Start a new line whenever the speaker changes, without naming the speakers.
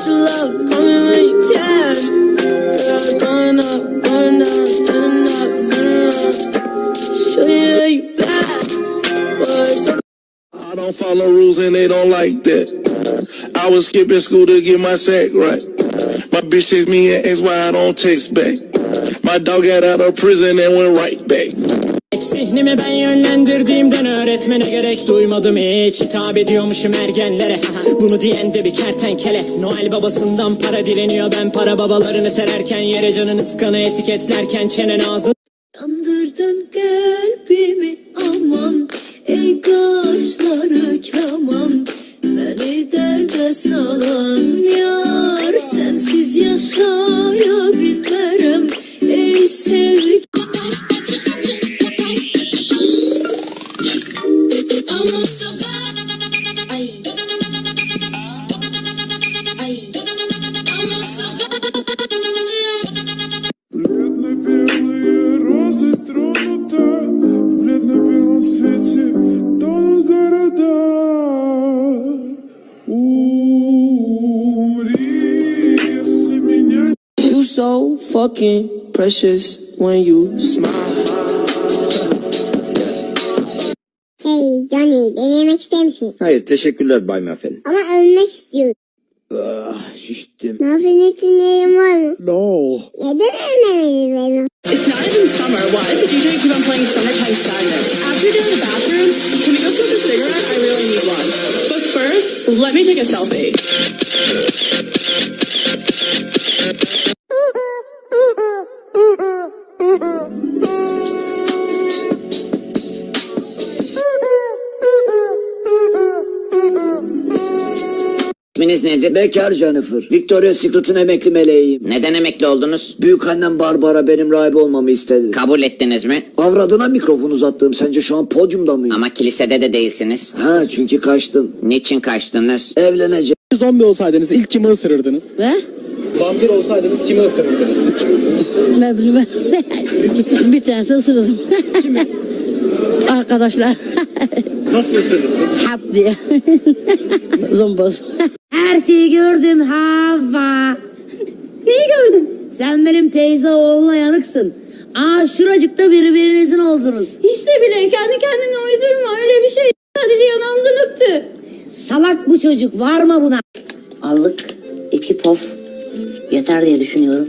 about your love, when you can. Girl, going up, going down, in and out, turn around. Show you you bad, boy.
I don't follow rules and they don't like that. I was skipping school to get my sack right. My bitch text me and asked why I don't text back. My dog got out of prison and went right back.
Zihnimi ben yönlendirdiğimden öğretmene gerek duymadım. Hiç Hitap ediyormuşum ergenlere. Bunu diyen de bir kertenkele. Noel babasından para dileniyor. Ben para babalarını sererken Yere canını sıkanı etiketlerken Çenen ağzı
Yandırdın kalbimi aman Ey kaşları keman Beni derde salan so fucking precious when you smile
Hey Johnny, denemek ister misin?
Hayır teşekkürler Bay Muffin.
Ama ölmek istiyorum.
Ah şiştim.
Muffin için yerim var mı?
No.
Neden ölmemeliyiz benim?
It's not even summer. Why does the DJ keep on playing Summertime Sadness? After you're done in the bathroom, can we go smoke a cigarette? I really need one. But first, let me take a selfie.
İsminiz nedir?
Bekar Jennifer. Victoria's Secret'ın emekli meleğiyim.
Neden emekli oldunuz?
Büyük annem Barbara benim rahibe olmamı istedi.
Kabul ettiniz mi?
Avradına mikrofon uzattım. Sence şu an podyumda mıyım?
Ama kilisede de değilsiniz.
Ha çünkü kaçtım.
Niçin kaçtınız?
Evleneceğim.
Zombi olsaydınız ilk kimi ısırırdınız?
Ve
Vampir olsaydınız kimi ısırırdınız?
ben bilmem. bir tanesi ısırırım. Arkadaşlar
Nasıl ısırırsın?
hap diye. Zomboz.
Her şeyi gördüm Hava. Neyi gördüm? Sen benim teyze oğluna yanıksın. Aa şuracıkta birbirinizin oldunuz.
Hiç de bile kendi kendine uydurma öyle bir şey. Sadece yanağımdan öptü.
Salak bu çocuk var mı buna? Allık, iki pof yeter diye düşünüyorum.